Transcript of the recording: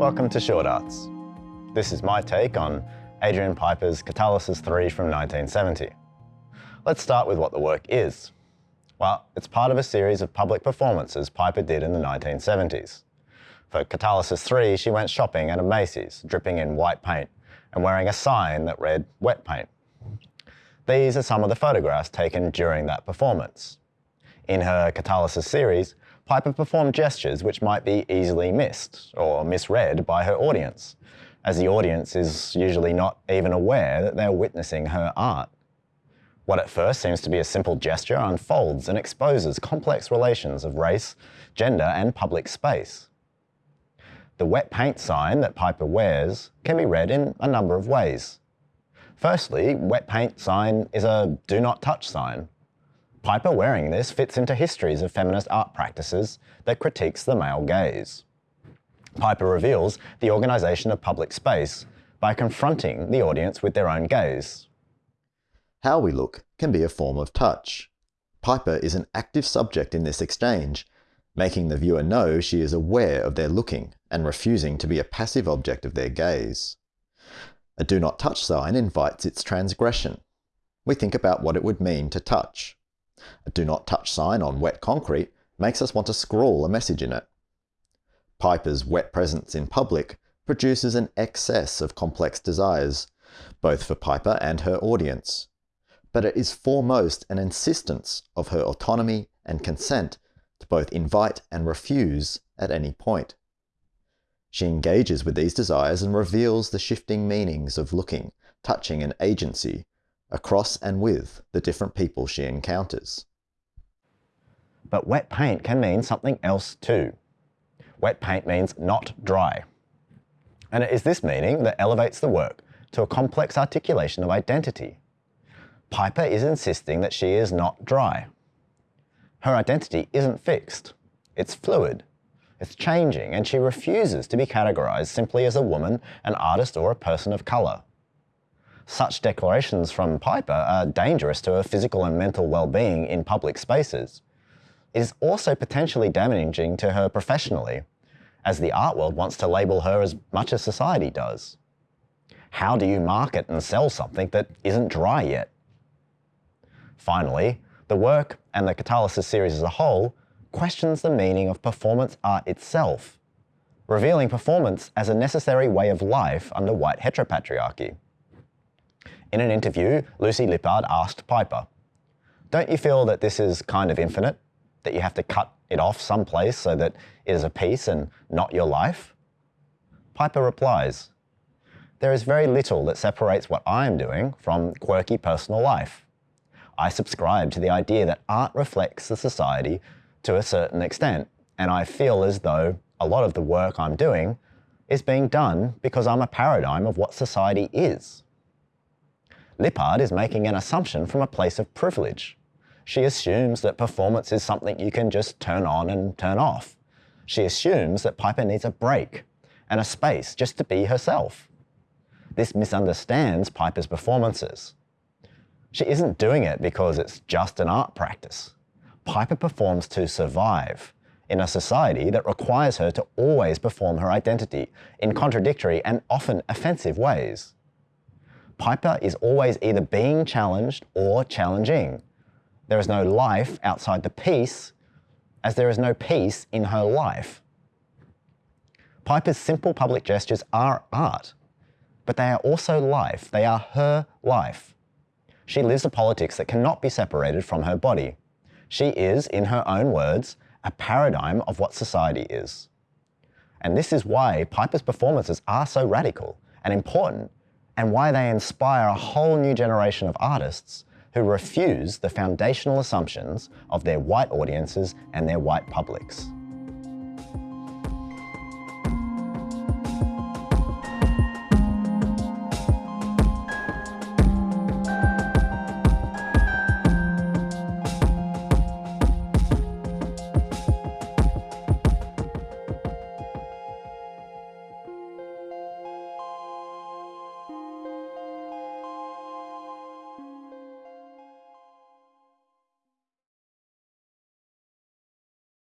Welcome to Short Arts. This is my take on Adrian Piper's Catalysis 3 from 1970. Let's start with what the work is. Well, it's part of a series of public performances Piper did in the 1970s. For Catalysis 3, she went shopping at a Macy's, dripping in white paint and wearing a sign that read wet paint. These are some of the photographs taken during that performance. In her Catalysis series, Piper performed gestures which might be easily missed or misread by her audience, as the audience is usually not even aware that they're witnessing her art. What at first seems to be a simple gesture unfolds and exposes complex relations of race, gender and public space. The wet paint sign that Piper wears can be read in a number of ways. Firstly, wet paint sign is a do not touch sign. Piper wearing this fits into histories of feminist art practices that critiques the male gaze. Piper reveals the organisation of public space by confronting the audience with their own gaze. How we look can be a form of touch. Piper is an active subject in this exchange, making the viewer know she is aware of their looking and refusing to be a passive object of their gaze. A do not touch sign invites its transgression. We think about what it would mean to touch. A do not touch sign on wet concrete makes us want to scrawl a message in it. Piper's wet presence in public produces an excess of complex desires, both for Piper and her audience. But it is foremost an insistence of her autonomy and consent to both invite and refuse at any point. She engages with these desires and reveals the shifting meanings of looking, touching, and agency across and with the different people she encounters. But wet paint can mean something else too. Wet paint means not dry. And it is this meaning that elevates the work to a complex articulation of identity. Piper is insisting that she is not dry. Her identity isn't fixed. It's fluid, it's changing, and she refuses to be categorized simply as a woman, an artist, or a person of color. Such declarations from Piper are dangerous to her physical and mental well-being in public spaces. It is also potentially damaging to her professionally, as the art world wants to label her as much as society does. How do you market and sell something that isn't dry yet? Finally, the work and the Catalysis series as a whole questions the meaning of performance art itself, revealing performance as a necessary way of life under white heteropatriarchy. In an interview, Lucy Lippard asked Piper, Don't you feel that this is kind of infinite? That you have to cut it off someplace so that it is a piece and not your life? Piper replies, There is very little that separates what I am doing from quirky personal life. I subscribe to the idea that art reflects the society to a certain extent. And I feel as though a lot of the work I'm doing is being done because I'm a paradigm of what society is. Lippard is making an assumption from a place of privilege. She assumes that performance is something you can just turn on and turn off. She assumes that Piper needs a break and a space just to be herself. This misunderstands Piper's performances. She isn't doing it because it's just an art practice. Piper performs to survive in a society that requires her to always perform her identity in contradictory and often offensive ways. Piper is always either being challenged or challenging. There is no life outside the piece, as there is no peace in her life. Piper's simple public gestures are art, but they are also life. They are her life. She lives a politics that cannot be separated from her body. She is, in her own words, a paradigm of what society is. And this is why Piper's performances are so radical and important and why they inspire a whole new generation of artists who refuse the foundational assumptions of their white audiences and their white publics.